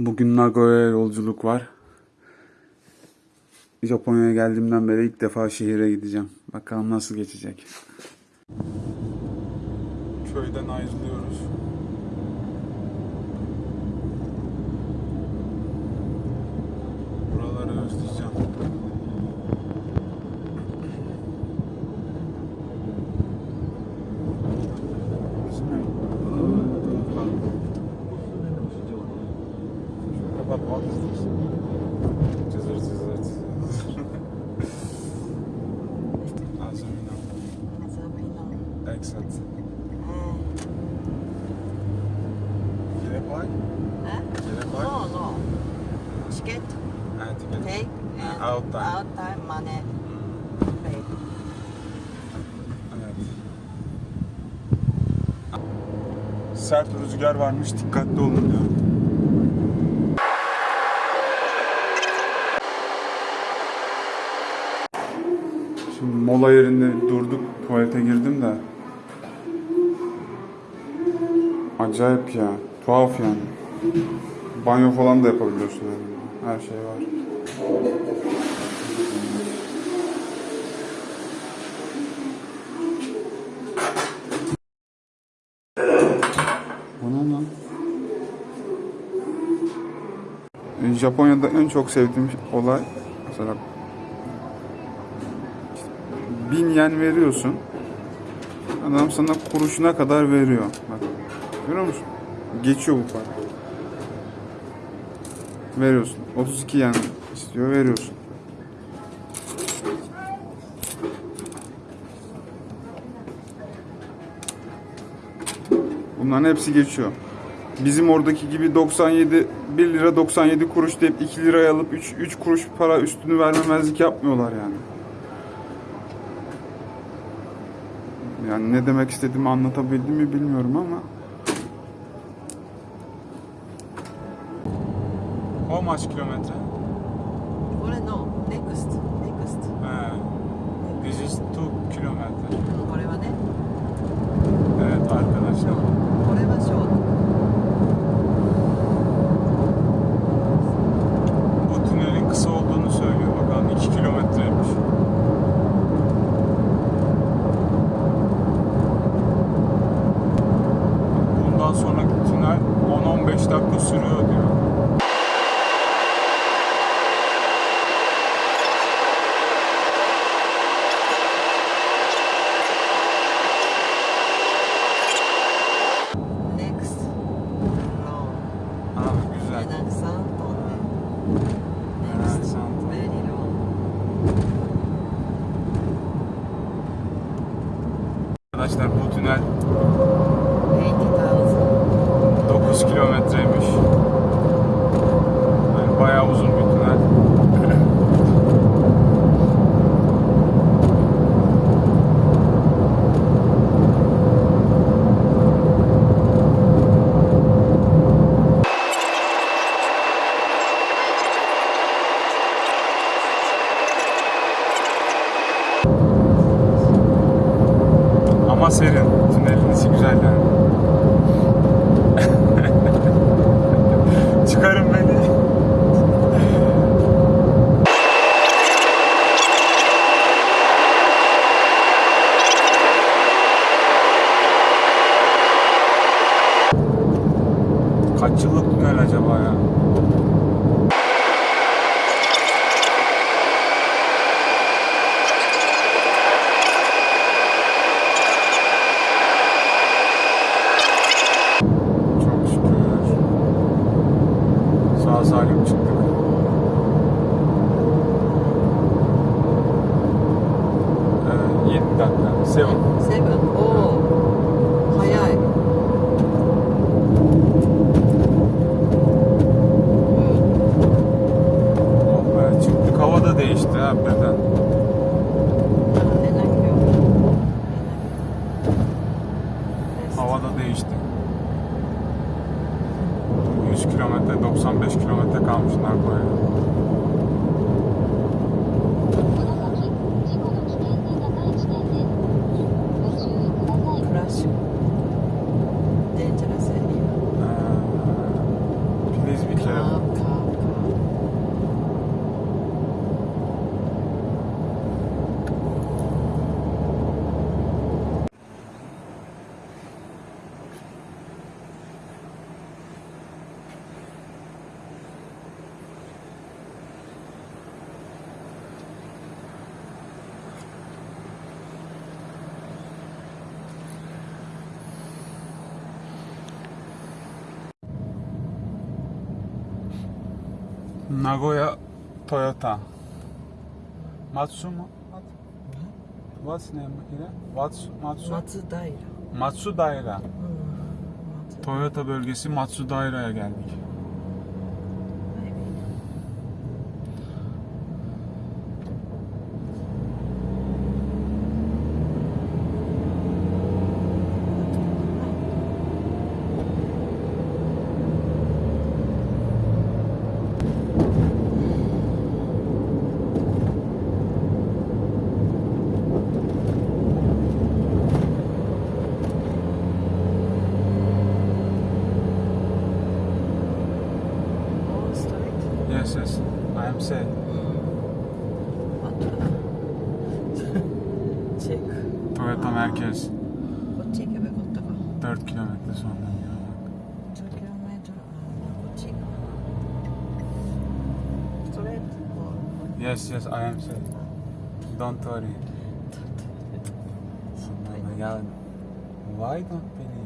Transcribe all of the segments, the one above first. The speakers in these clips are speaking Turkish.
Bugün Nagoya'ya yolculuk var. Japonya'ya geldiğimden beri ilk defa şehire gideceğim. Bakalım nasıl geçecek. Köyden ayrılıyoruz. Buraları özleyeceğim. Kapat what is this? Cızır cızır cızır. Azumino. Excellent. Gerek var? Gerek var? No, no. Ticket, Ha, ticket. take, and Out time. out time money, pay. Evet. Sert rüzgar varmış, dikkatli olun diyor. Şimdi mola yerinde durduk, tuvalete girdim de. Acayip ya, tuhaf yani. Banyo falan da yapabiliyorsun yani. Her şey var. Bu ne lan? E, Japonya'da en çok sevdiğim olay mesela bin yen veriyorsun adam sana kuruşuna kadar veriyor. Bak, görüyor musun? Geçiyor bu para. Veriyorsun. 32 yen istiyor veriyorsun. Bunların hepsi geçiyor. Bizim oradaki gibi 97 1 lira 97 kuruş deyip 2 liraya alıp 3 3 kuruş para üstünü vermemezlik yapmıyorlar yani. Yani ne demek istediğimi anlatabildim mi bilmiyorum ama. How much kilometre? Nagoya Toyota. Matsumo? What's name ile? What's Matsu? Matsudaira. Hmm, Matsudaira. Toyota bölgesi Matsudaira'ya geldik. Yes, yes, I am safe. Don't worry. Ya, why don't believe?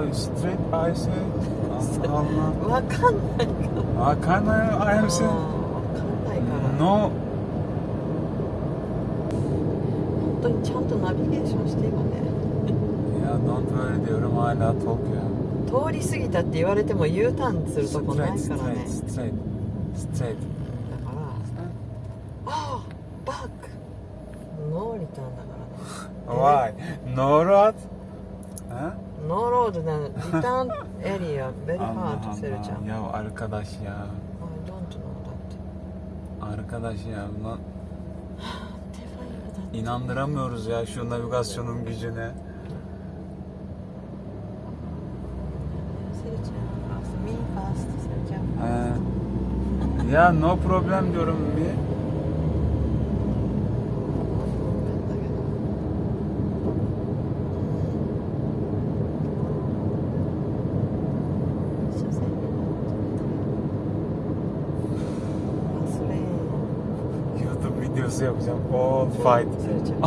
うストリートアイスわかんないかわかんないアイスの。本当にちゃんとナビゲーションしていくね。いやノントレーでうるまいな東京通り過ぎたって言われても U ターンするとこないからね。ストレートストレートストレート Allah. Seveceğim. Ya arkadaş ya. Ondan ondan. Arkadaş ya lan. İnandıramıyoruz ya şu navigasyonun gücüne. Seveceğim. Ya no problem diyorum bir. yapacağım. All fight. セルちゃん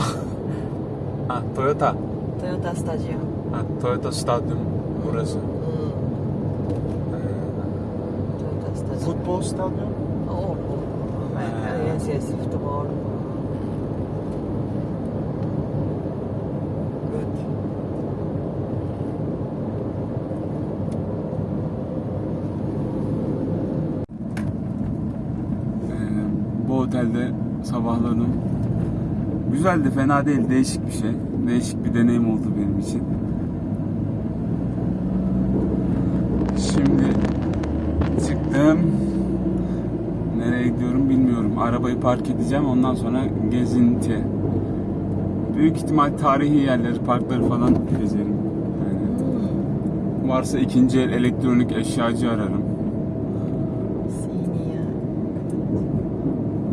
Ha Toyota. トヨタスタジアム Ha, Toyota Stadyum burası. うんトヨタスタジアム Futbol stadyum. おおおうん Yes, yes, フットボール Good Ee, bu otelde sabahladım. Güzeldi, fena değil. Değişik bir şey. Değişik bir deneyim oldu benim için. Şimdi çıktım. Nereye gidiyorum bilmiyorum. Arabayı park edeceğim. Ondan sonra gezinti. Büyük ihtimal tarihi yerleri, parkları falan gezerim. Yani varsa ikinci el elektronik eşyacı ararım.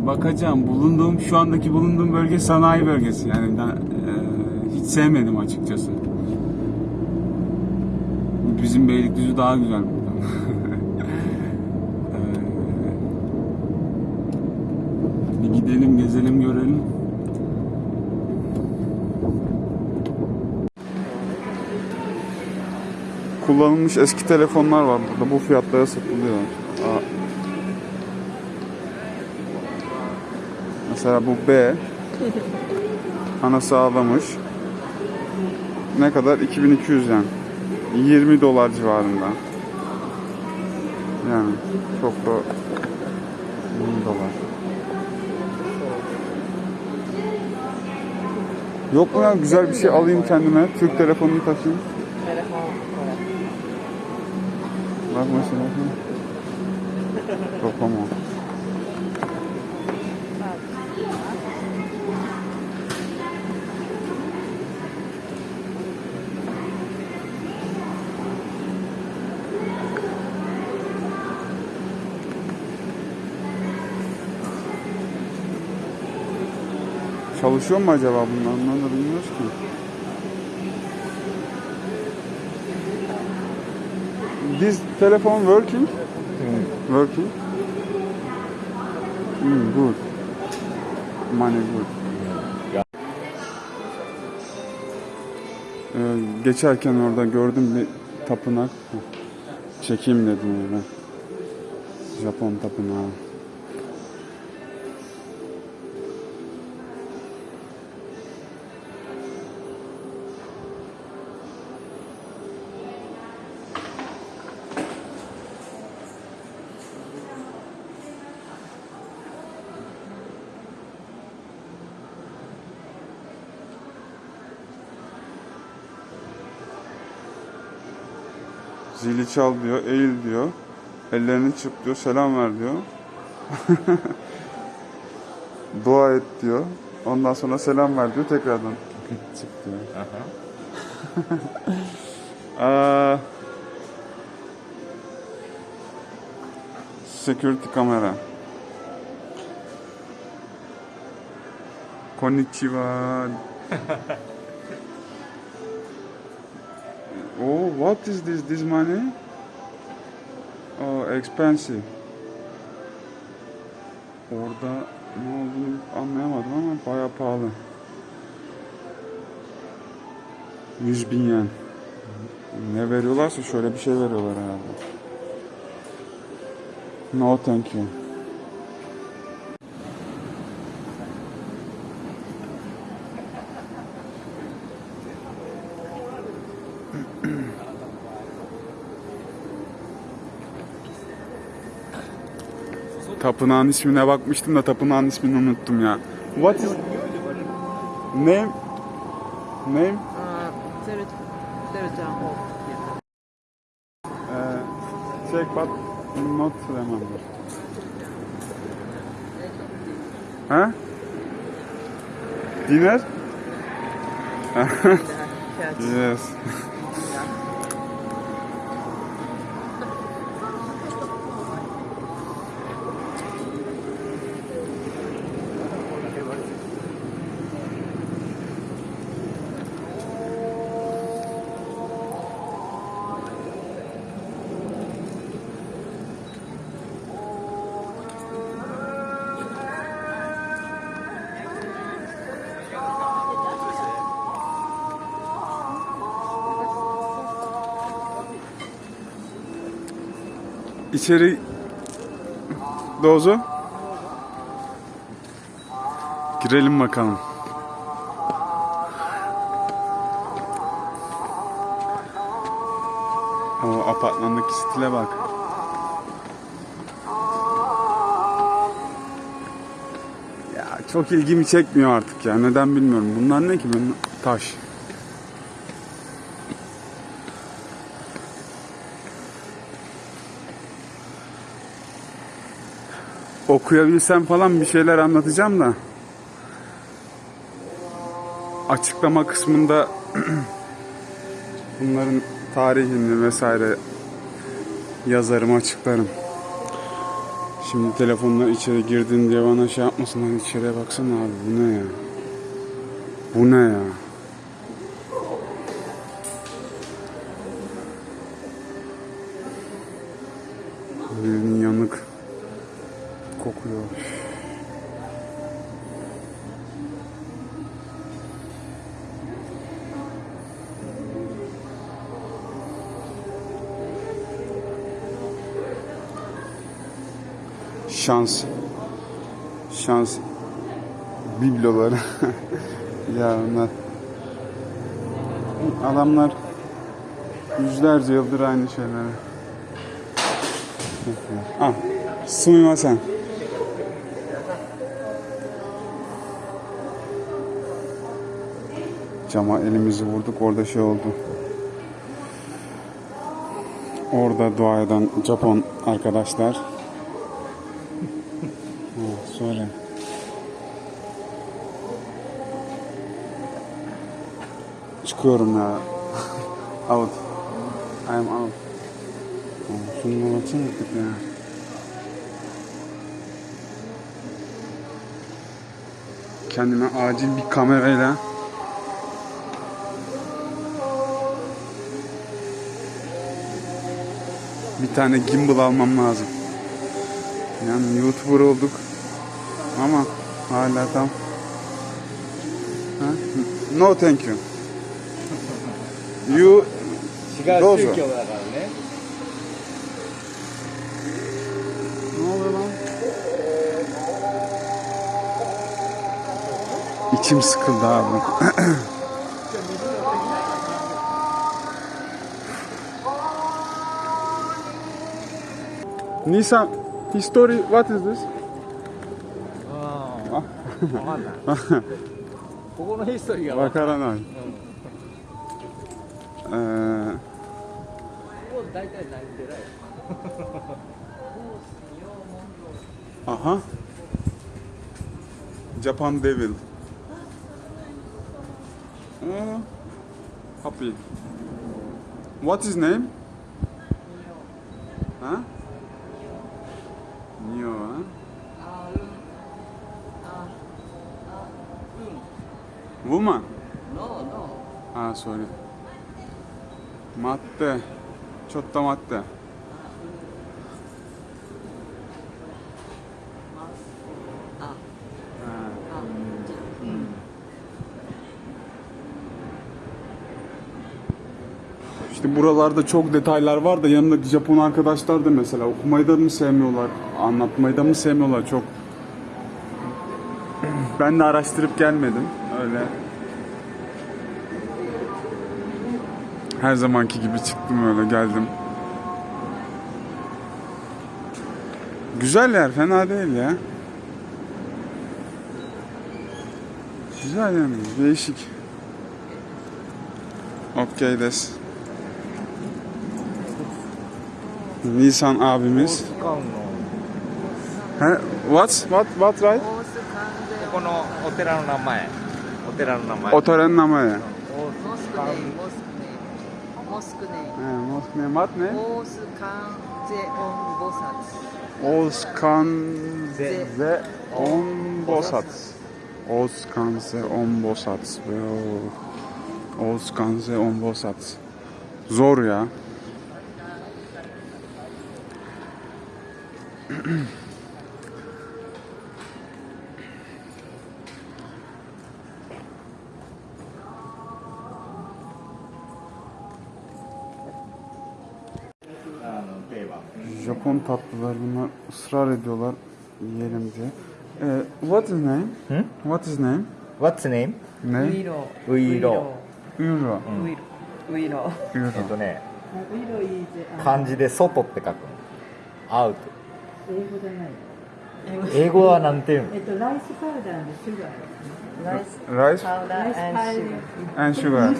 Bakacağım. Bulunduğum şu andaki bulunduğum bölge sanayi bölgesi. Yani ben e, hiç sevmedim açıkçası. Bizim Beylikdüzü daha güzel buradan. E, bir gidelim, gezelim, görelim. Kullanılmış eski telefonlar var burada. Bu fiyatlara satılıyor. Mesela bu B. Anası ağlamış. Ne kadar? 2200 yani. 20 dolar civarında. Yani çok da 1000 dolar. Yok mu ya güzel bir şey alayım kendime. Türk telefonunu takayım. Bak mesela. Yok ama. Çalışıyor mu acaba bunlar? Onları da bilmiyoruz ki. This telephone working? Working? Hmm, good. Money good. Ee, geçerken orada gördüm bir tapınak. Çekeyim dedim ben. Japon tapınağı. Çal diyor, eğil diyor. Ellerini çırp diyor, selam ver diyor. Dua et diyor. Ondan sonra selam ver diyor, tekrardan çık diyor. Aa, security kamera. Konnichiwa. Oh, what is this? This money? Oh, expensive. Orada ne olduğunu anlayamadım ama bayağı pahalı. 100 bin yen. Ne veriyorlarsa şöyle bir şey veriyorlar herhalde. No thank you. Tapınağın ismine bakmıştım da tapınağın ismini unuttum ya. What is name? Name? Uh, check but not remember. Ha? Dinner? Yes. İçeri Dozo. Girelim bakalım. O apartmandaki stile bak. Ya çok ilgimi çekmiyor artık ya. Neden bilmiyorum. Bunlar ne ki? Ben taş. Okuyabilsem falan bir şeyler anlatacağım da açıklama kısmında bunların tarihini vesaire yazarım açıklarım. Şimdi telefonla içeri girdin diye bana şey yapmasınlar içeriye baksana abi bu ne ya? Bu ne ya? Şans. Şans bibloları. ya onlar. Adamlar yüzlerce yıldır aynı şeyleri. Ah, sumimasen. Cama elimizi vurduk orada şey oldu. Orada dua eden Japon arkadaşlar. Çıkıyorum ya. out. I am out. Aa, Şununla baksana artık ya. kendime acil bir kamerayla bir tane gimbal almam lazım. Yani YouTuber olduk ama hala tam Ha? No thank you. You 違うどうぞ宗教だからね Ne oluyor lan? İçim sıkıldı abi. Nisan, history, what is this? ああ分かんないここのヒストリーが分かわからない。え あは。Japan Devil. うん。Happy. What is name? あニオは Woman? No, no あ、それ。待って。ちょっと待って。 Buralarda çok detaylar var da yanındaki Japon arkadaşlar da mesela okumayı da mı sevmiyorlar, anlatmayı da mı sevmiyorlar çok. Ben de araştırıp gelmedim öyle. Her zamanki gibi çıktım öyle geldim. Güzel yer fena değil ya. Güzel yani değişik. Okey des. Nisan abimiz. He? What? What? What right? このお寺の名前。お寺の名前。お寺の名前。モスクネ。モスクネ。マッね。オースカンゼオンボサツ。オースカンゼオンボサツ。オースカンゼオンボサツ。オースカンゼオンボサツ。Zor ya. Japon tatlılar bunlar ısrar ediyorlar yiyelim diye. Ee, what is name? Hı? What is name? What's name? Ne? ウイロ。ウイロ Euro. ウイロ。ウイロ。えっ Euro. とねウイロいいぜ。あ漢字で外って書くのアウト 英語じゃない英語はなんていうの、えっと、ライスパウダーのシュガーライス？ライスパウダー and sugar. And sugar.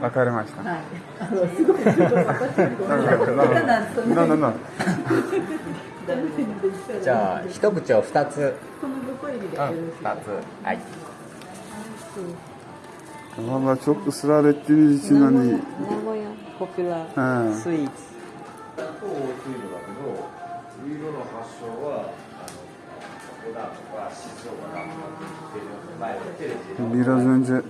わかりました。はい。あのすごいすごい私。な。じゃあ一口を二つ。このご声で。二つ。はい。あらちょっとすられてるうちなに。名古屋。ポピュラへーえスイーツだとウイロだけどウイロの発祥はあの小田とか静岡が前のテレビで biraz önce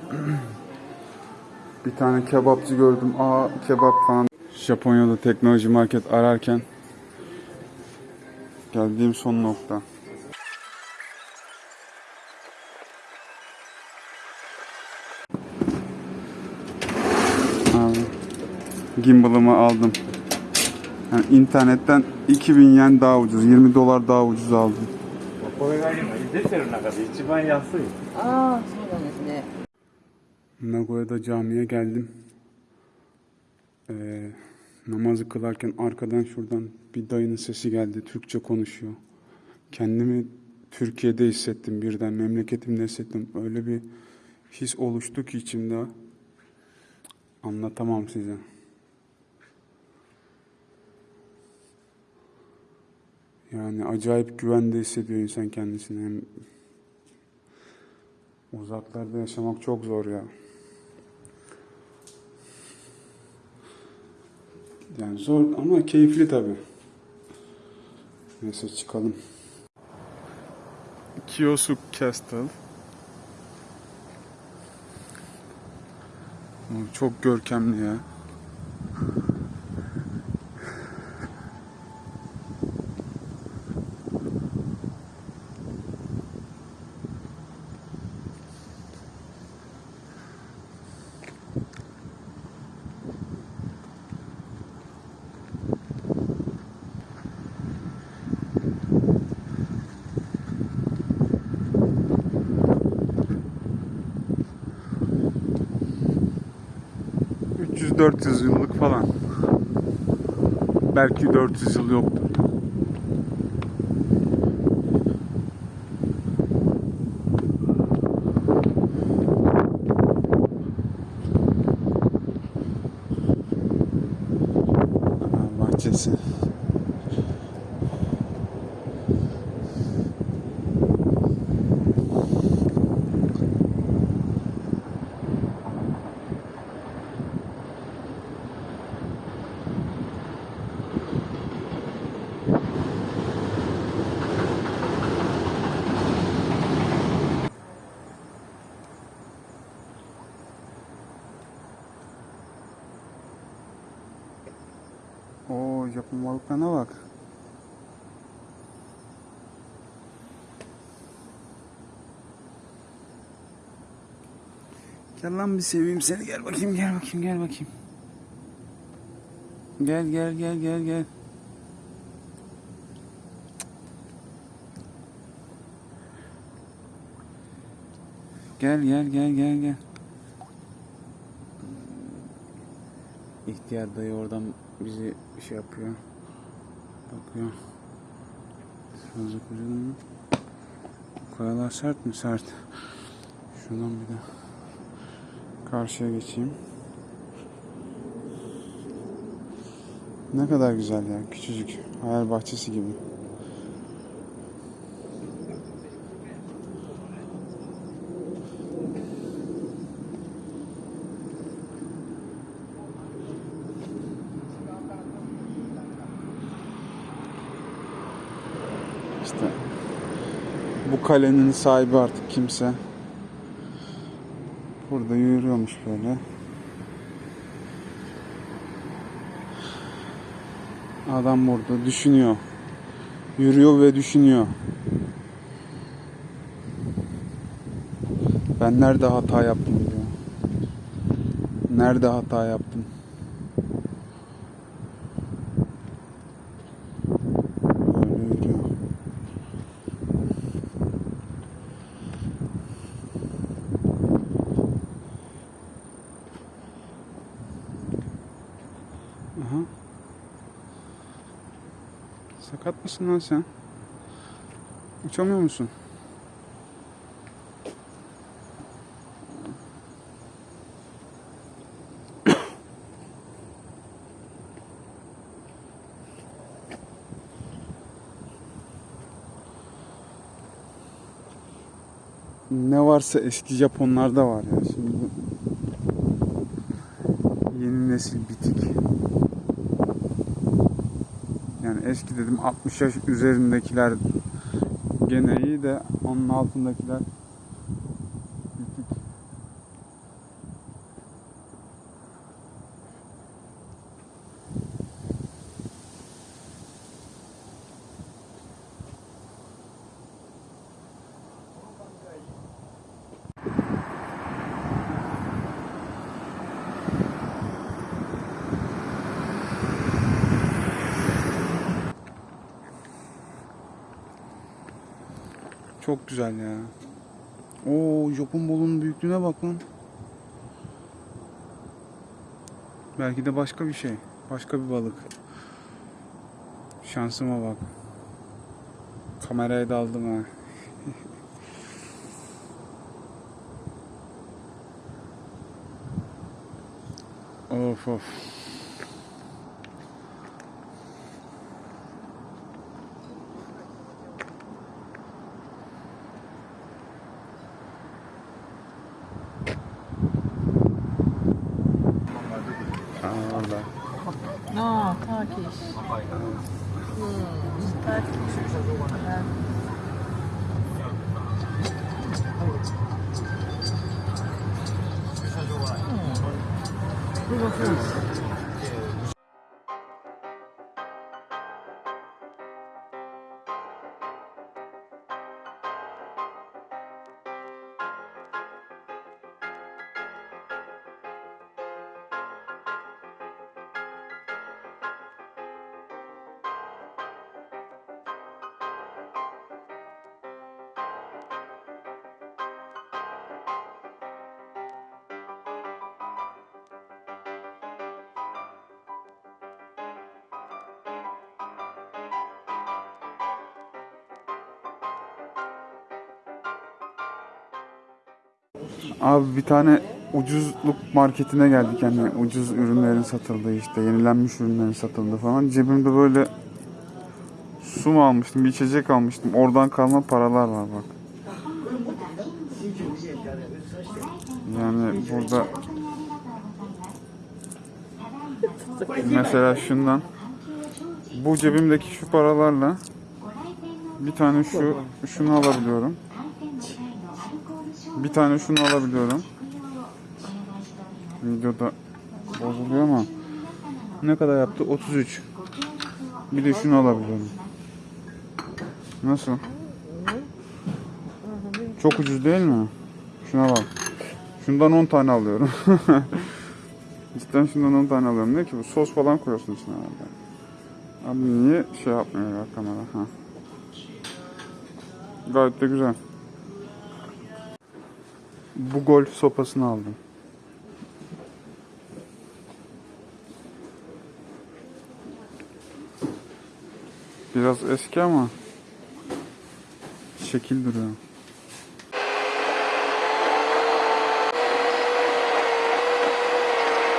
bir tane kebapçı gördüm. Aa kebap falan. Japonya'da teknoloji market ararken geldiğim son nokta. gimbal'ımı aldım. Yani internetten 2000 yen daha ucuz, 20 dolar daha ucuz aldım. これが今出てる中で一番安いああそうなんですね Nagoya'da camiye geldim. Ee, namazı kılarken arkadan şuradan bir dayının sesi geldi. Türkçe konuşuyor. Kendimi Türkiye'de hissettim birden. Memleketimde hissettim. Öyle bir his oluştu ki içimde. Anlatamam size. Yani acayip güvende hissediyor insan kendisini. Hem uzaklarda yaşamak çok zor ya. Yani zor ama keyifli tabii. Neyse çıkalım. Kiyosu Castle. Çok görkemli ya. ...300-400 yıllık falan. Belki 400 yıl yoktur. Aa, bahçesi. Oo Japon balıklarına bak. Gel lan bir seveyim seni gel bakayım gel bakayım gel bakayım. Gel gel gel gel gel. Gel gel gel gel gel. İhtiyar dayı oradan bizi şey yapıyor. Bakıyor. Fazla kocaman? Kayalar sert mi? Sert. Şuradan bir de karşıya geçeyim. Ne kadar güzel ya. Küçücük. Hayal bahçesi gibi. İşte bu kalenin sahibi artık kimse. Burada yürüyormuş böyle. Adam burada düşünüyor. Yürüyor ve düşünüyor. Ben nerede hata yaptım diyor. Nerede hata yaptım? Böyle yürüyor. Aha. Mısın lan sen? Uçamıyor musun? ne varsa eski Japonlarda var ya. Şimdi yeni nesil bitik. Yani eski dedim 60 yaş üzerindekiler gene iyi de onun altındakiler bitik. Çok güzel ya. Oo Japon balığının büyüklüğüne bak lan. Belki de başka bir şey. Başka bir balık. Şansıma bak. Kameraya daldım ha. of of. Abi bir tane ucuzluk marketine geldik yani ucuz ürünlerin satıldığı işte yenilenmiş ürünlerin satıldığı falan. Cebimde böyle su mu almıştım bir içecek almıştım oradan kalma paralar var bak. Yani burada mesela şundan bu cebimdeki şu paralarla bir tane şu şunu alabiliyorum. Bir tane şunu alabiliyorum. Videoda bozuluyor ama ne kadar yaptı? 33. Bir de şunu alabiliyorum. Nasıl? Çok ucuz değil mi? Şuna bak. Şundan 10 tane alıyorum. Cidden şundan 10 tane alıyorum. Ne ki bu? Sos falan koyuyorsun içine herhalde. Abi niye şey yapmıyor ya kamera? Ha. Gayet de güzel. Bu golf sopasını aldım. Biraz eski ama şekil duruyor.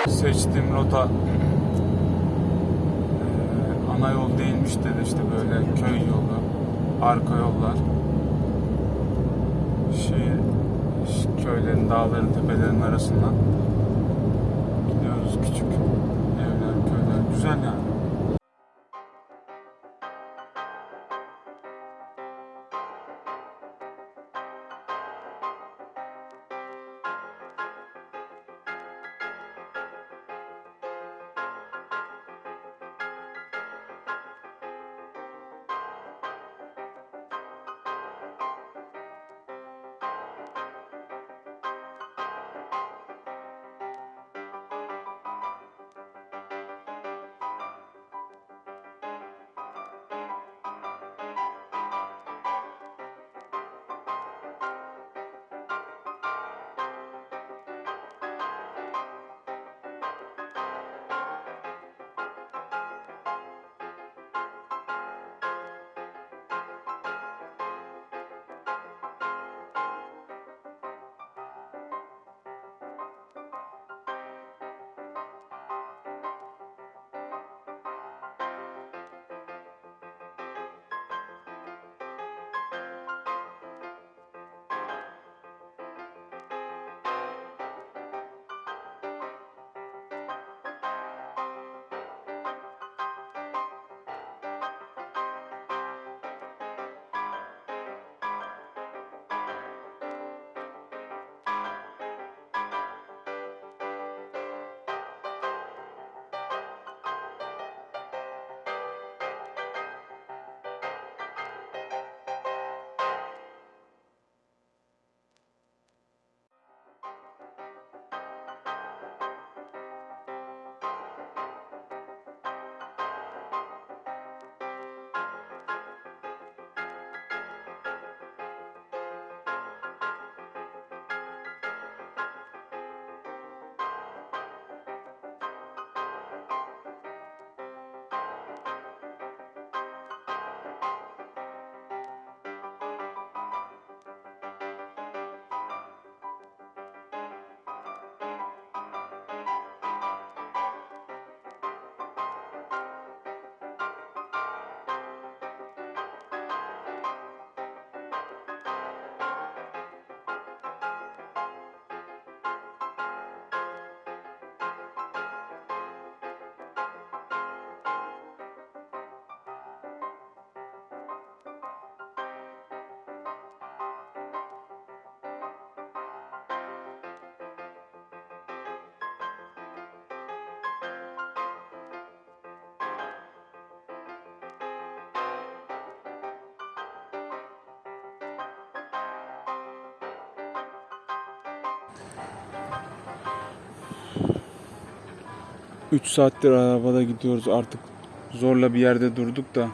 Seçtiğim rota eee, ana yol değilmiş de işte böyle köy yolu, arka yollar. Şey, köylerin, dağların, tepelerin arasından gidiyoruz küçük evler, köyler. Güzel yani. 3 saattir arabada gidiyoruz artık. Zorla bir yerde durduk da.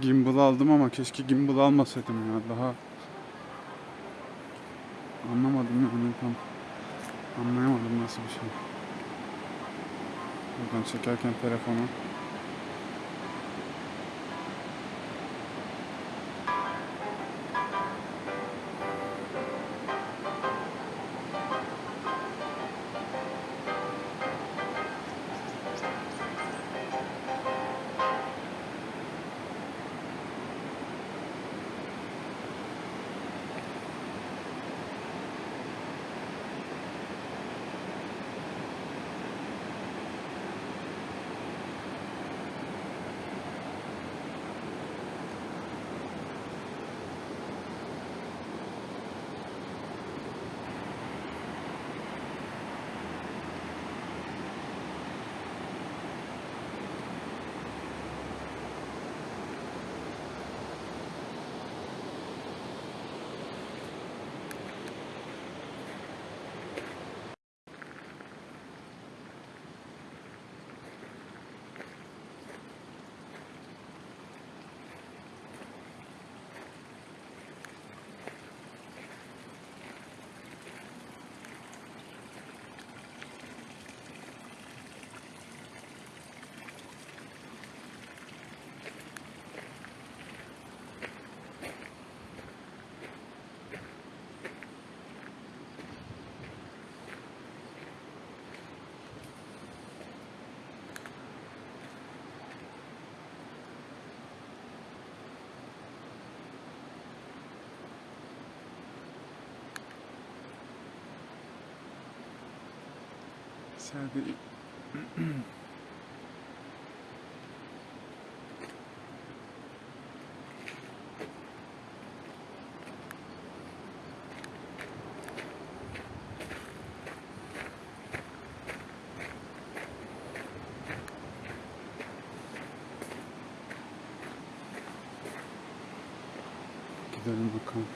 Gimbal aldım ama keşke gimbal almasaydım ya. Daha anlamadım yani tam anlayamadım nasıl bir şey. Buradan çekerken telefonu Sergi Gidelim bakalım.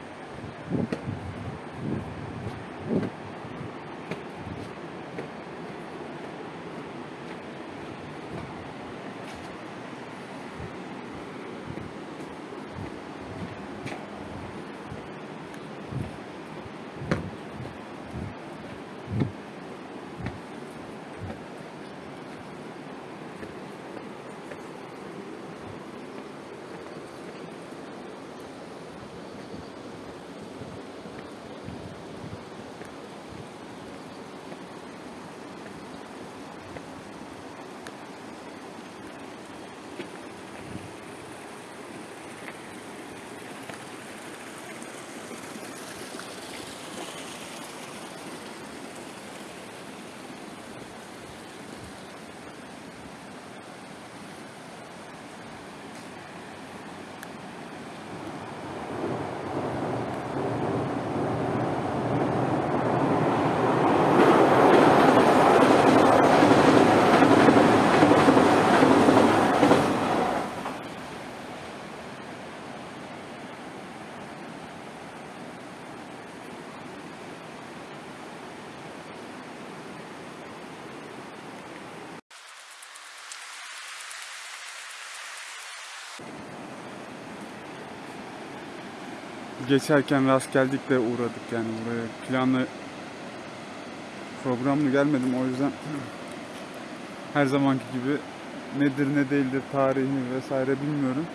geçerken rast geldik de uğradık yani buraya. Planlı programlı gelmedim o yüzden her zamanki gibi nedir ne değildir tarihini vesaire bilmiyorum.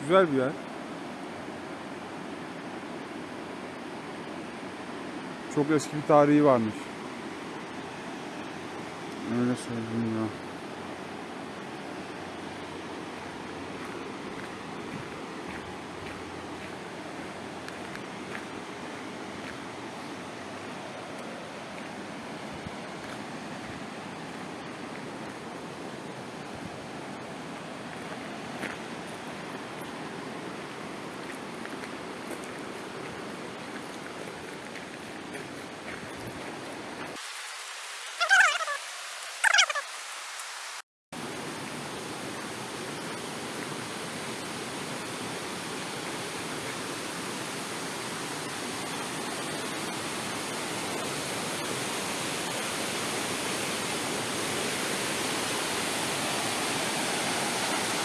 Güzel bir yer. Çok eski bir tarihi varmış. Öyle söyleyeyim ya.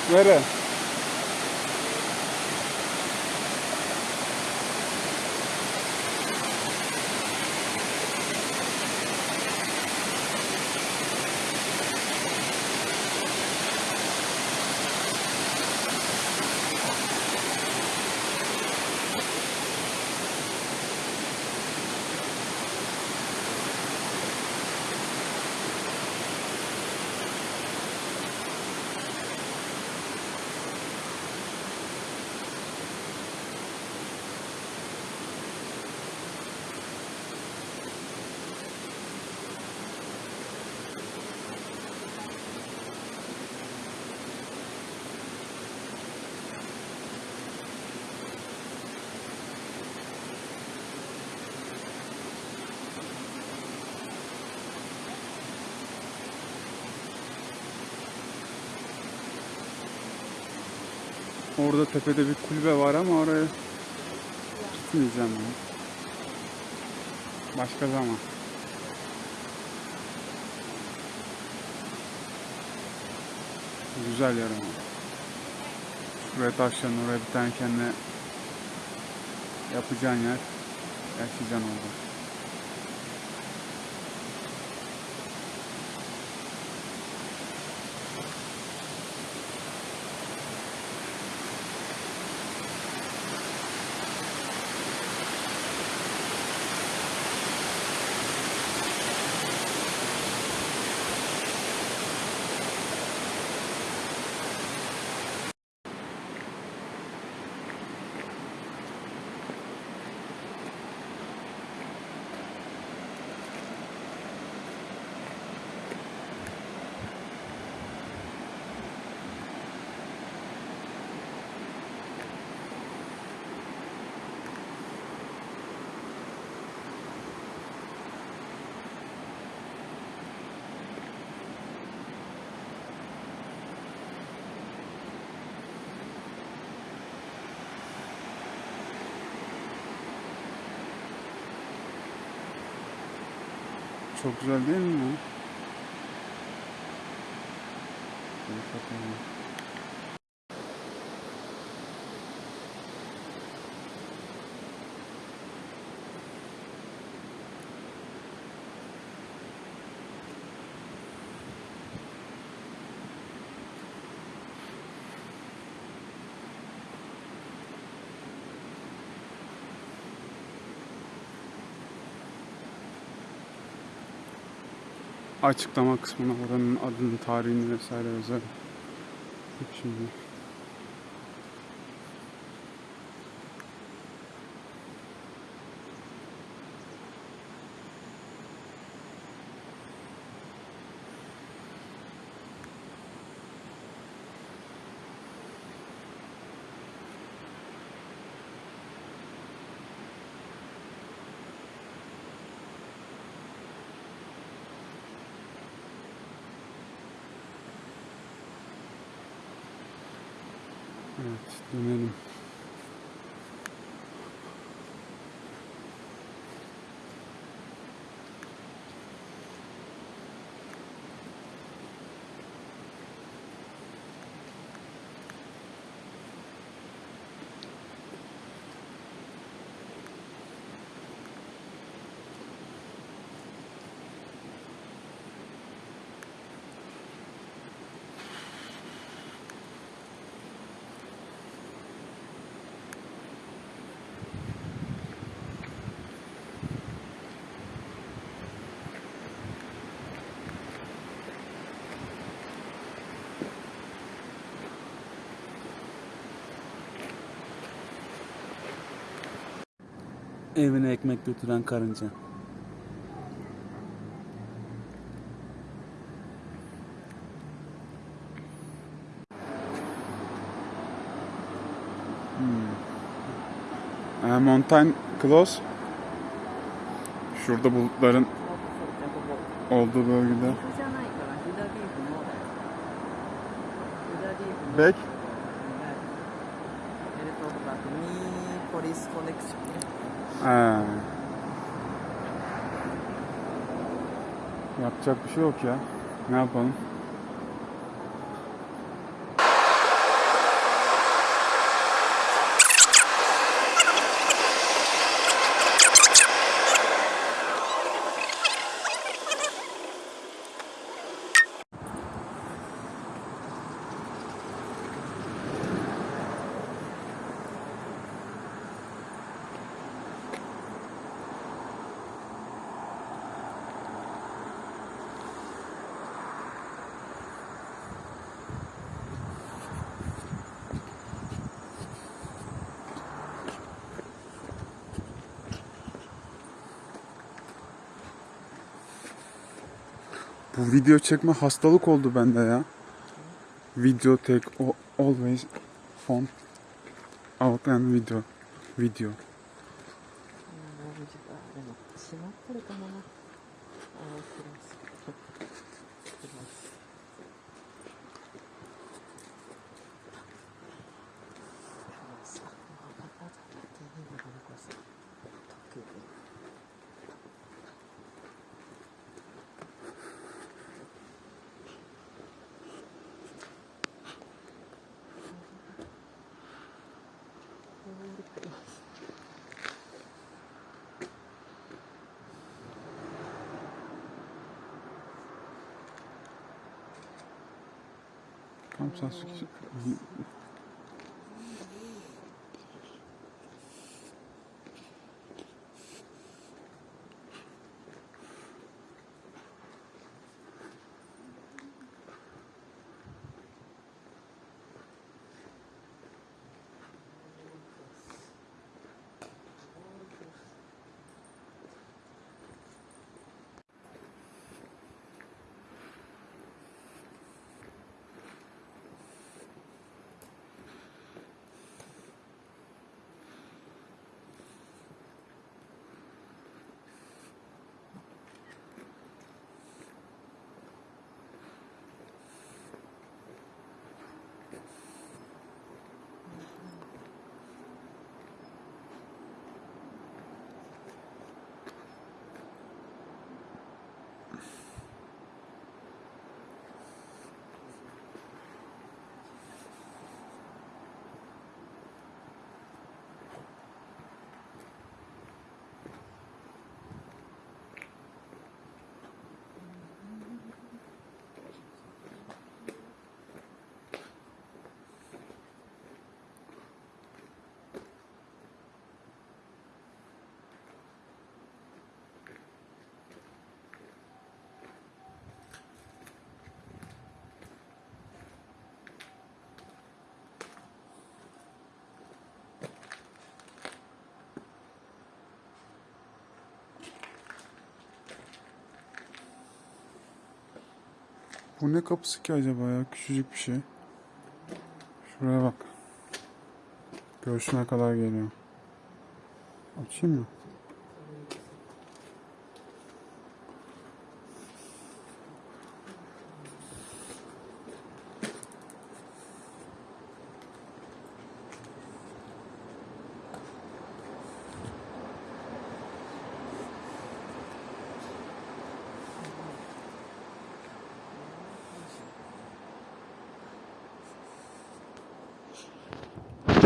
Não era? Orada tepede bir kulübe var ama oraya gitmeyeceğim ya. Başka zaman. Güzel yer ama. Şuraya taşların oraya bir tane kendine yapacağın yer. Yaşayacaksın orada. Çok güzel değil mi? Şöyle açıklama kısmına oranın adını, tarihini vesaire yazarım. Şimdi. 嗯。Evine ekmek götüren karınca. Hmm. E, mountain Close. Şurada bulutların olduğu bölgede. Back ね Ha. Yapacak bir şey yok ya. Ne yapalım? Video çekme hastalık oldu bende ya. Video o- always phone out and video. Video. Tam Sasuke. Bu ne kapısı ki acaba ya? Küçücük bir şey. Şuraya bak. Göğsüne kadar geliyor. Açayım mı?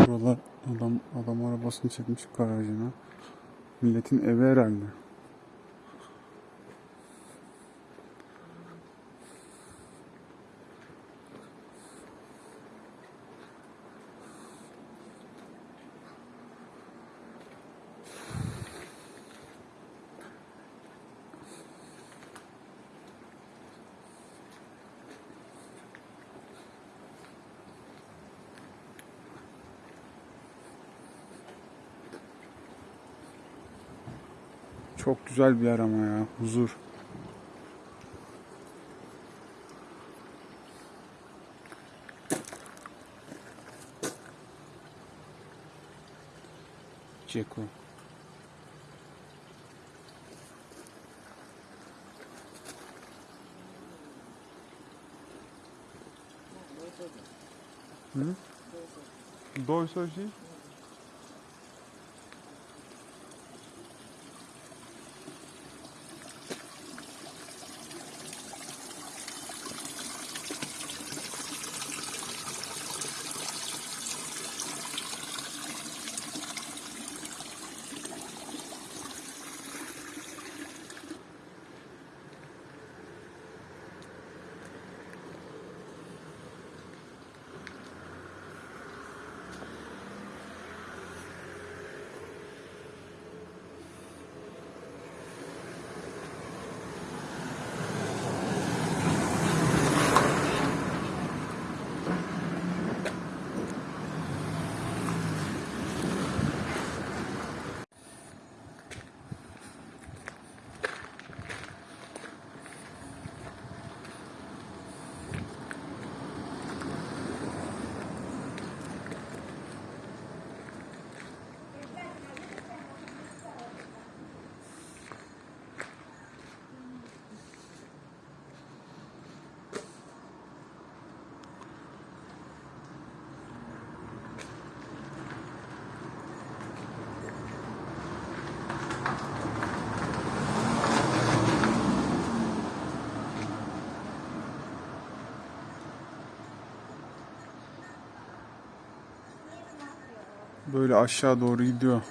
Buralar adam adam arabasını çekmiş garajına. Milletin evi herhalde. Çok güzel bir yer ama ya. Huzur. Ceko. Hı? Doysoji? Böyle aşağı doğru gidiyor.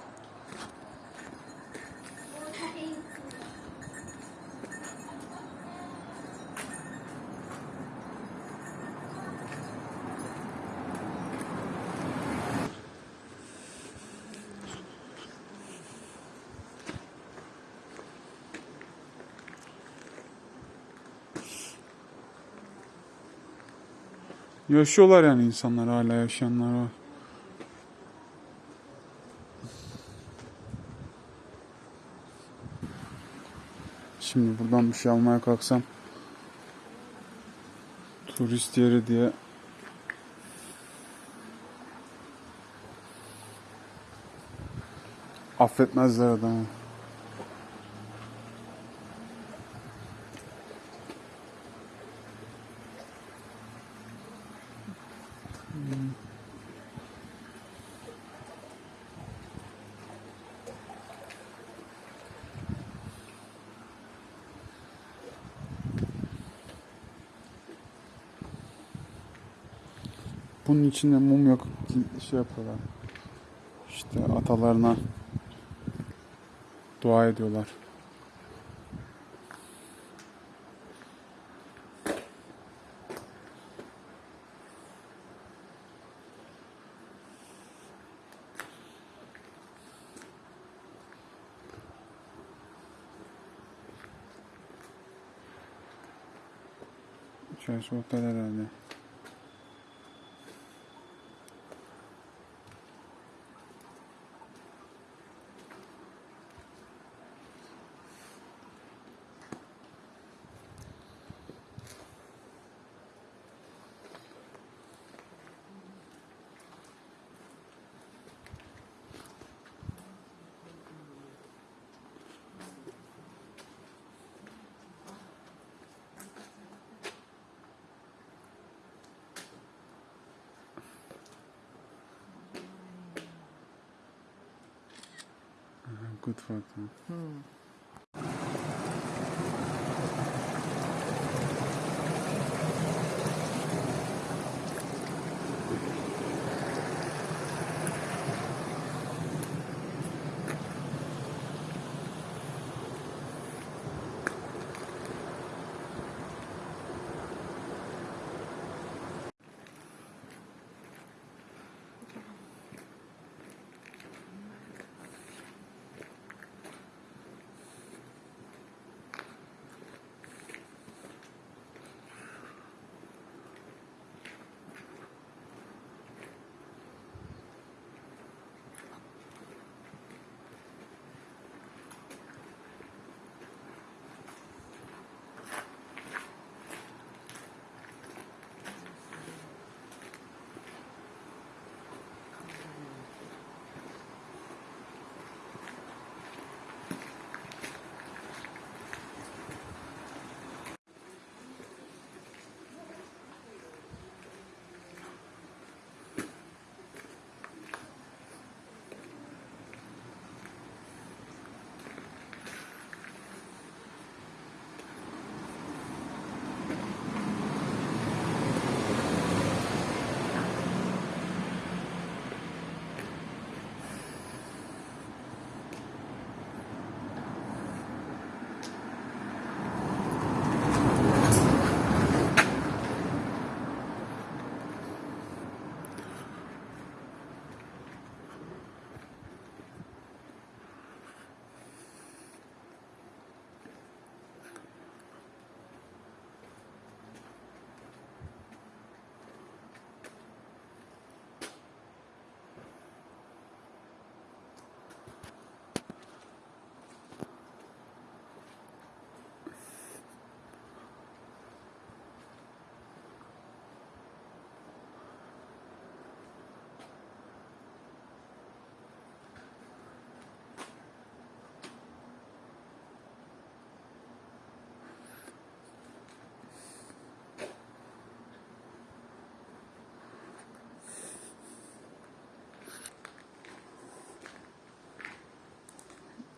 Yaşıyorlar yani insanlar hala yaşayanlar var. Şimdi buradan bir şey almaya kalksam turist yeri diye affetmezler adamı. Bunun içinde mum yok şey yapıyorlar. İşte atalarına dua ediyorlar. İçerisi otel herhalde.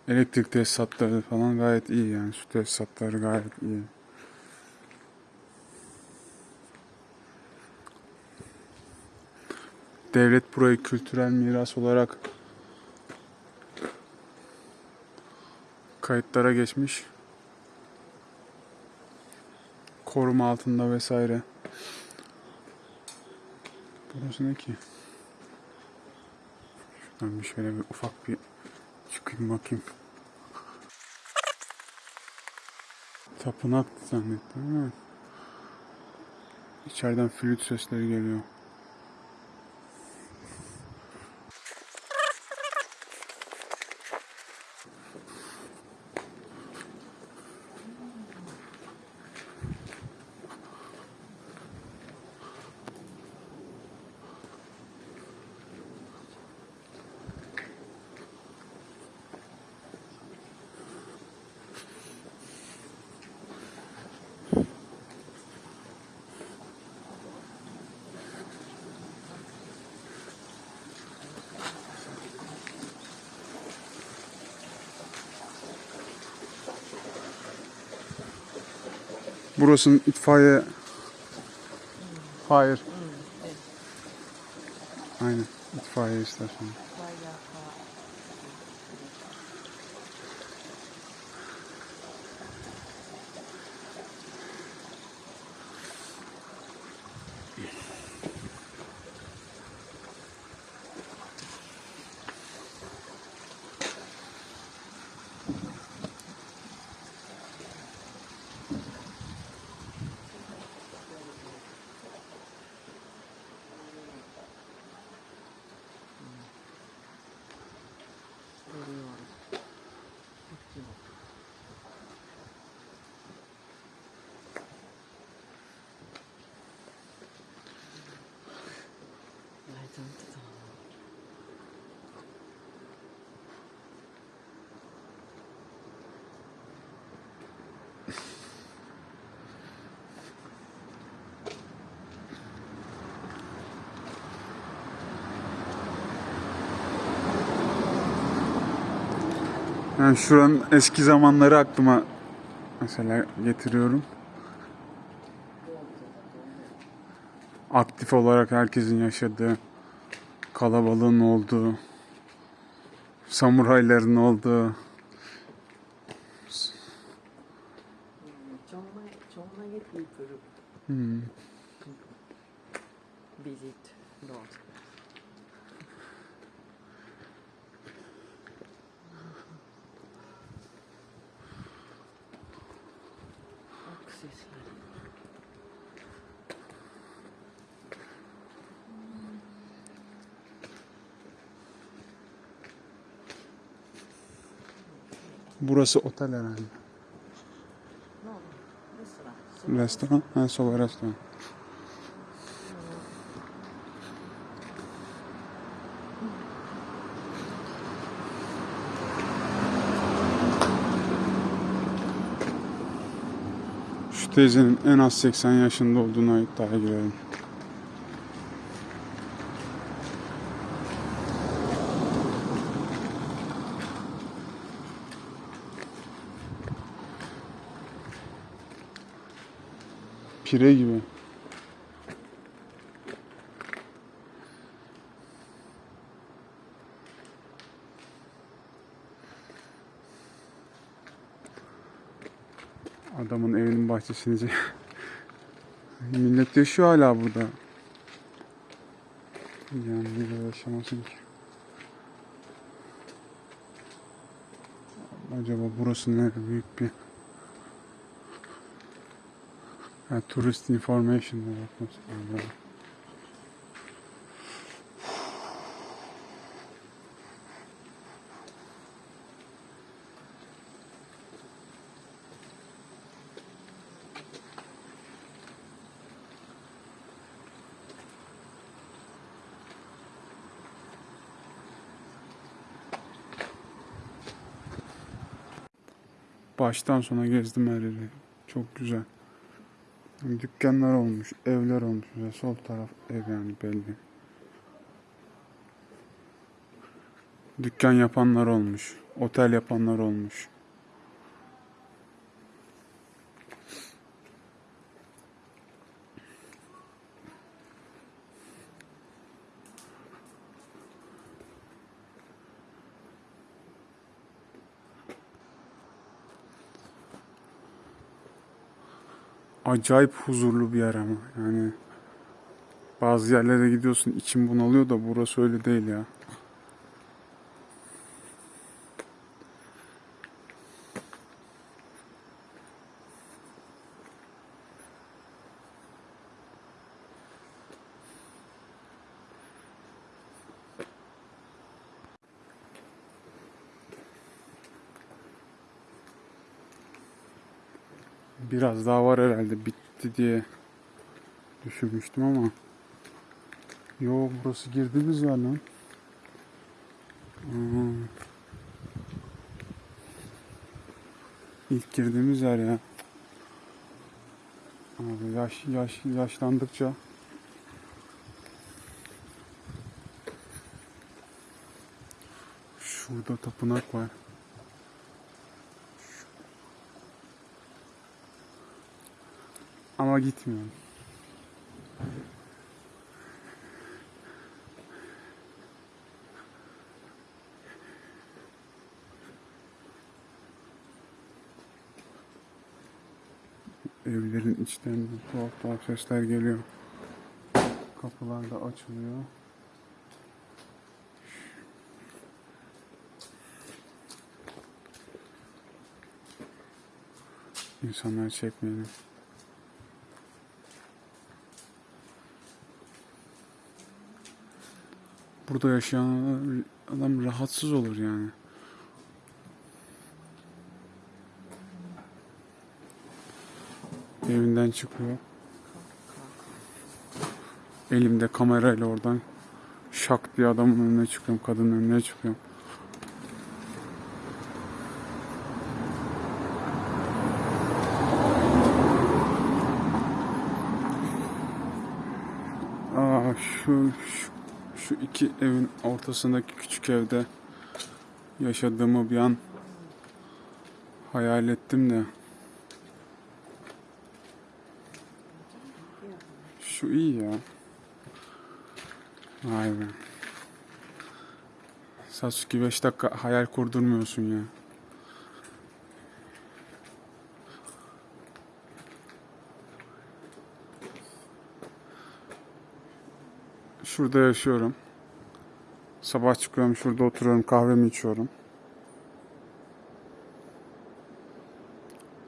Elektrik tesisatları falan gayet iyi yani. Su tesisatları gayet iyi. Devlet burayı kültürel miras olarak kayıtlara geçmiş. Koruma altında vesaire. Burası ne ki? Şuradan bir şöyle bir ufak bir çıkayım bakayım. Tapınak zannettim ama içeriden flüt sesleri geliyor. Burasının itfaiye... Hayır. Aynen. itfaiye istasyonu. Bayağı pahalı. Yani şuranın eski zamanları aklıma mesela getiriyorum. Aktif olarak herkesin yaşadığı, kalabalığın olduğu, samurayların olduğu. Burası otel herhalde. Restaurant. Restoran. Ha, soba restoran. Şu teyzenin en az 80 yaşında olduğuna iddiaya girelim. Pire gibi. Adamın evinin bahçesini Millet yaşıyor hala burada. Yani niye yaşamasın ki? Acaba burası ne büyük bir Ha, tourist information'a bakması lazım. Baştan sona gezdim her yeri. Çok güzel. Dükkanlar olmuş, evler olmuş. Ve sol taraf ev yani belli. Dükkan yapanlar olmuş. Otel yapanlar olmuş. Acayip huzurlu bir yer ama yani bazı yerlere gidiyorsun için bunalıyor da burası öyle değil ya. Daha var herhalde bitti diye düşünmüştüm ama Yo burası girdiğimiz yer lan. Aa. İlk girdiğimiz yer ya. Abi yaş yaş yaşlandıkça Şurada tapınak var. Ama gitmiyorum. Evlerin içlerinden tuhaf tuhaf sesler geliyor. Kapılar da açılıyor. İnsanlar çekmeyelim. Burada yaşayan adam rahatsız olur yani. Evinden çıkıyor. Elimde kamerayla oradan şak diye adamın önüne çıkıyorum, kadının önüne çıkıyorum. Aa şu, şu şu iki evin ortasındaki küçük evde yaşadığımı bir an hayal ettim de. Şu iyi ya. Vay be. Sasuke 5 dakika hayal kurdurmuyorsun ya. Şurada yaşıyorum. Sabah çıkıyorum şurada oturuyorum kahvemi içiyorum.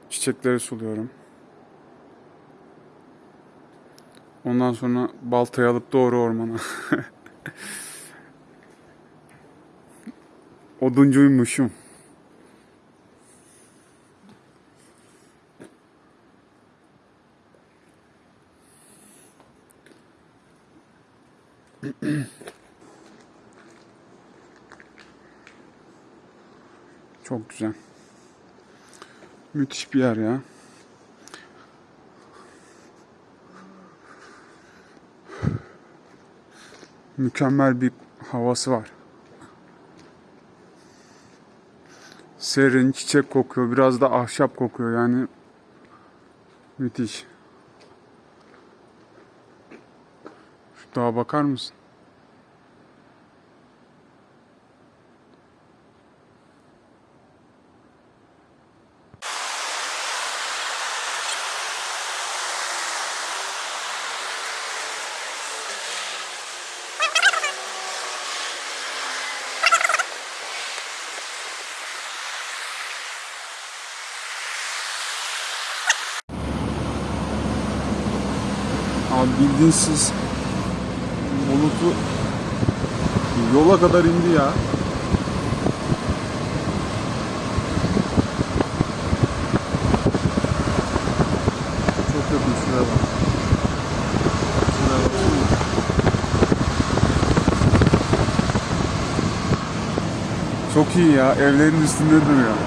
Çiçekleri suluyorum. Ondan sonra baltayı alıp doğru ormana. Oduncuymuşum. Çok güzel. Müthiş bir yer ya. Mükemmel bir havası var. Serin, çiçek kokuyor, biraz da ahşap kokuyor yani. Müthiş. Şu dağa bakar mısın? Abi bildiğin siz bulutu yola kadar indi ya. Çok yakın şuraya bak. Şuraya. Çok iyi ya. Evlerin üstünde duruyor.